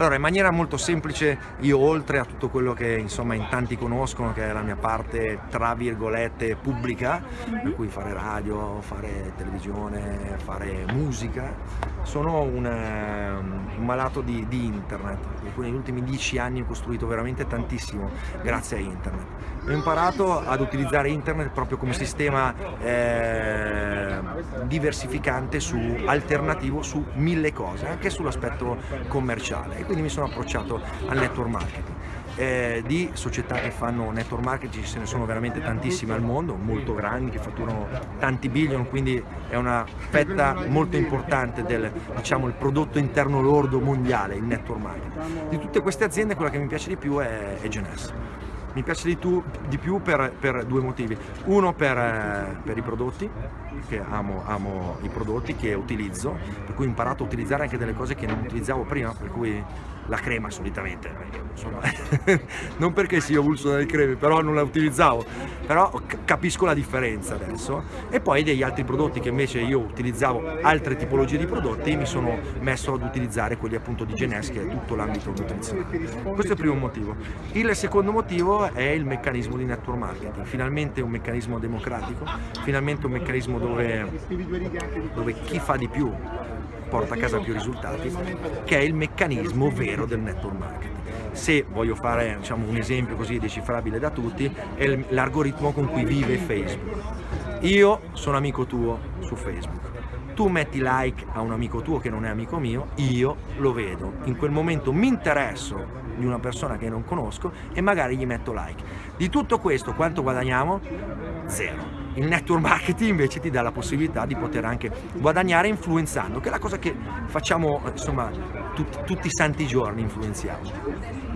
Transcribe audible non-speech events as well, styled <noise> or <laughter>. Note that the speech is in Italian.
Allora, in maniera molto semplice, io oltre a tutto quello che insomma in tanti conoscono, che è la mia parte tra virgolette pubblica, per cui fare radio, fare televisione, fare musica, sono un, un malato di, di, internet, per cui negli ultimi dieci anni ho costruito veramente tantissimo grazie a internet. Ho imparato ad utilizzare internet proprio come sistema eh, diversificante, su, alternativo su mille cose, anche sull'aspetto commerciale quindi mi sono approcciato al network marketing. Eh, di società che fanno network marketing ce ne sono veramente tantissime al mondo, molto grandi, che fatturano tanti billion, quindi è una fetta molto importante del diciamo, prodotto interno lordo mondiale, il network marketing. Di tutte queste aziende quella che mi piace di più è, è Genes. Mi piace di, tu, di più per, per, due motivi. Uno per, eh, per i prodotti, che amo, amo, i prodotti che utilizzo, per cui ho imparato a utilizzare anche delle cose che non utilizzavo prima, per cui la crema solitamente, insomma, <laughs> non perché sia avulso dalle creme, però non la utilizzavo, però capisco la differenza adesso e poi degli altri prodotti che invece io utilizzavo altre tipologie di prodotti mi sono messo ad utilizzare quelli appunto di Genes che è tutto l'ambito nutrizionale. Questo è il primo motivo. Il secondo motivo è il meccanismo di network marketing, finalmente un meccanismo democratico, finalmente un meccanismo dove, dove chi fa di più porta a casa più risultati, che è il meccanismo vero del network marketing. Se voglio fare diciamo, un esempio così decifrabile da tutti, è l'algoritmo con cui vive Facebook. Io sono amico tuo su Facebook, tu metti like a un amico tuo che non è amico mio, io lo vedo, in quel momento mi interesso di una persona che non conosco e magari gli metto like. Di tutto questo quanto guadagniamo? Zero. Il network marketing invece ti dà la possibilità di poter anche guadagnare influenzando, che è la cosa che facciamo insomma tutti, tutti i santi giorni influenziamo.